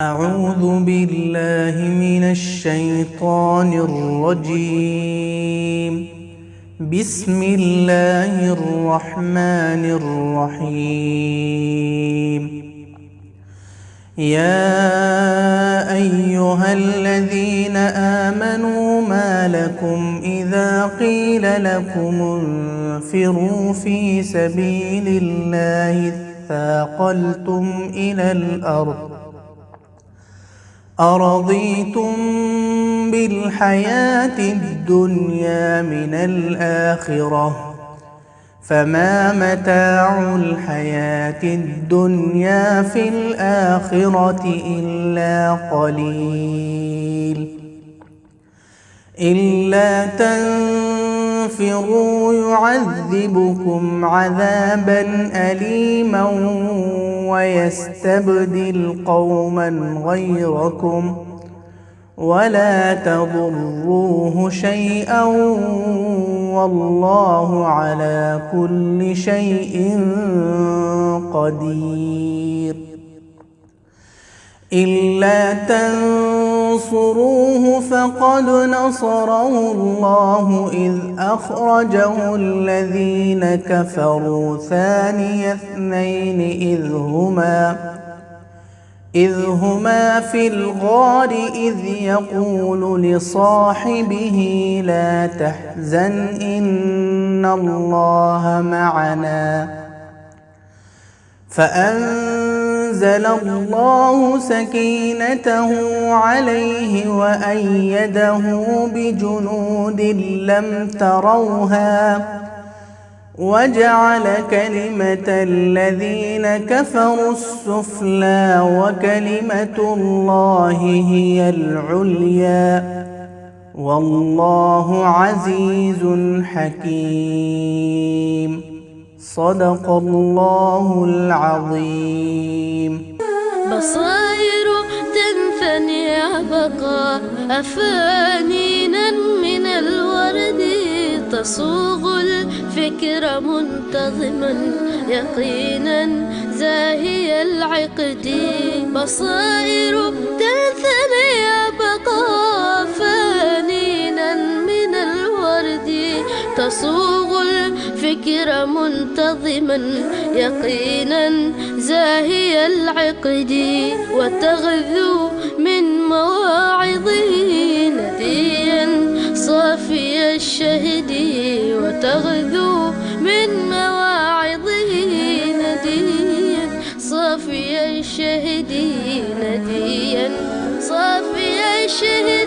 أعوذ بالله من الشيطان الرجيم. بسم الله الرحمن الرحيم. يا أيها الذين آمنوا ما لكم إذا قيل لكم انفروا في سبيل الله ثاقلتم إلى الأرض أرضيتم بالحياة الدنيا من الآخرة؟ فما متاع الحياة الدنيا في الآخرة إلا قليل. إلا تنفروا يعذبكم عذابا أليما ويستبدل قوما غيركم ولا تضروه شيئا والله على كل شيء قدير إلا تنصروه فقد نصره الله إذ أخرجه الذين كفروا ثاني اثنين إذ هما إذ هما في الغار إذ يقول لصاحبه لا تحزن إن الله معنا فأنزل الله سكينته عليه وأيده بجنود لم تروها وجعل كلمة الذين كفروا السفلى وكلمة الله هي العليا والله عزيز حكيم صدق الله العظيم بصائر تنثني بقى أفانينا من الورد تصوغ الفكر منتظما يقينا زاهي العقد. بصائر تنثني بقى فانينا من الورد تصوغ الفكر منتظما يقينا زاهي العقد وتغذو من مواعظه نديا صافي الشهد وتغذو من مواعظه نديا صافي الشهد نديا صافي الشهد.